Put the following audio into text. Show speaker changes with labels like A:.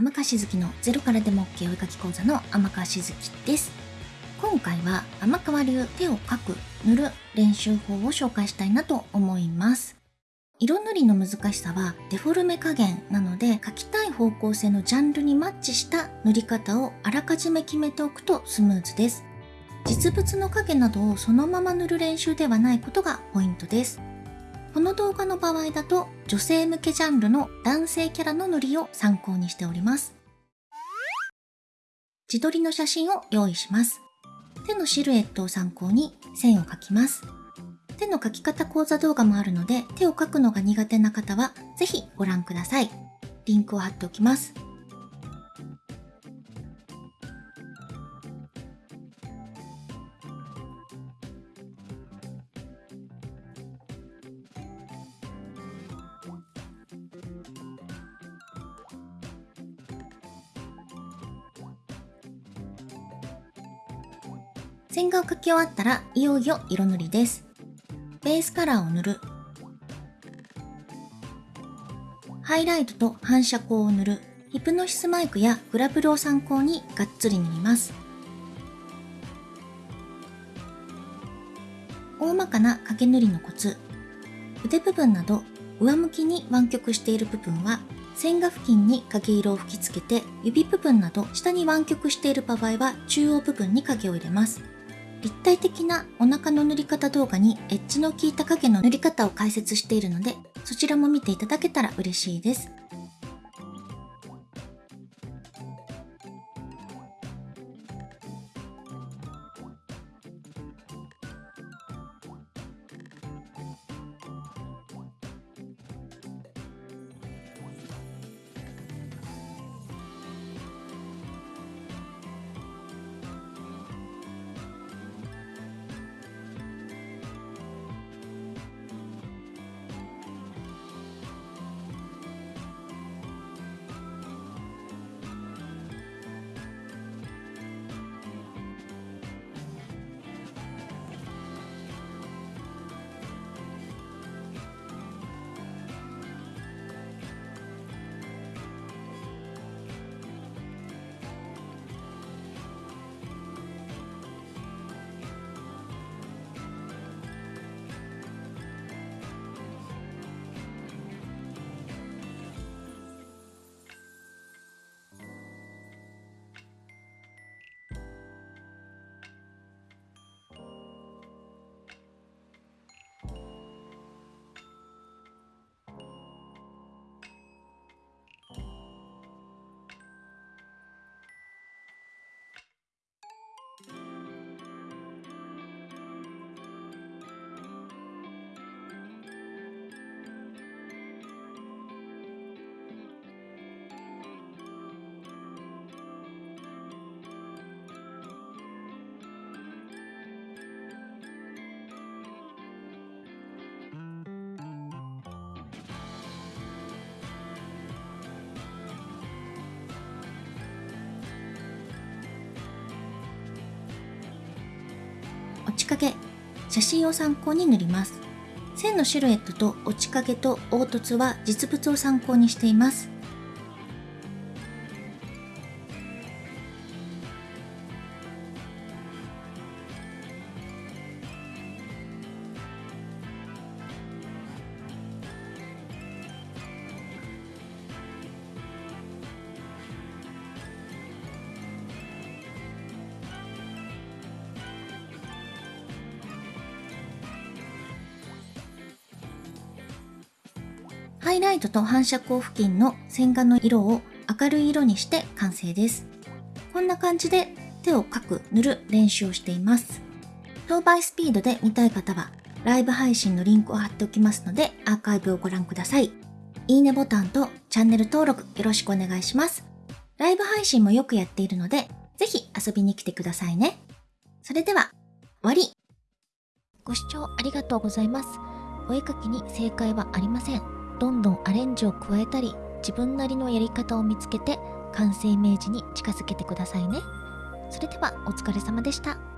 A: 天川しずきのゼロからでも OK お絵かき講座の天川しずきです。今回は天川流手を描く、塗る練習法を紹介したいなと思います。色塗りの難しさはデフォルメ加減なので描きたい方向性のジャンルにマッチした塗り方をあらかじめ決めておくとスムーズです。実物の影などをそのまま塗る練習ではないことがポイントです。この動画の場合だと女性向けジャンルの男性キャラの塗りを参考にしております。自撮りの写真を用意します。手のシルエットを参考に線を描きます。手の描き方講座動画もあるので手を描くのが苦手な方はぜひご覧ください。リンクを貼っておきます。線画を描き終わったらいよいよ色塗りです。ベースカラーを塗る。ハイライトと反射光を塗る。ヒプノシスマイクやグラブルを参考にがっつり塗ります。大まかな影塗りのコツ。腕部分など上向きに湾曲している部分は線画付近に影色を吹きつけて指部分など下に湾曲している場合は中央部分に影を入れます。立体的なお腹の塗り方動画にエッジの効いた影の塗り方を解説しているのでそちらも見ていただけたら嬉しいです。落ち影写真を参考に塗ります。線のシルエットと落ち影と凹凸は実物を参考にしています。ハイライトと反射光付近の線画の色を明るい色にして完成です。こんな感じで手を描く、塗る練習をしています。当倍スピードで見たい方はライブ配信のリンクを貼っておきますのでアーカイブをご覧ください。いいねボタンとチャンネル登録よろしくお願いします。ライブ配信もよくやっているのでぜひ遊びに来てくださいね。それでは、終わりご視聴ありがとうございます。お絵描きに正解はありません。どんどんアレンジを加えたり、自分なりのやり方を見つけて、完成イメージに近づけてくださいね。それではお疲れ様でした。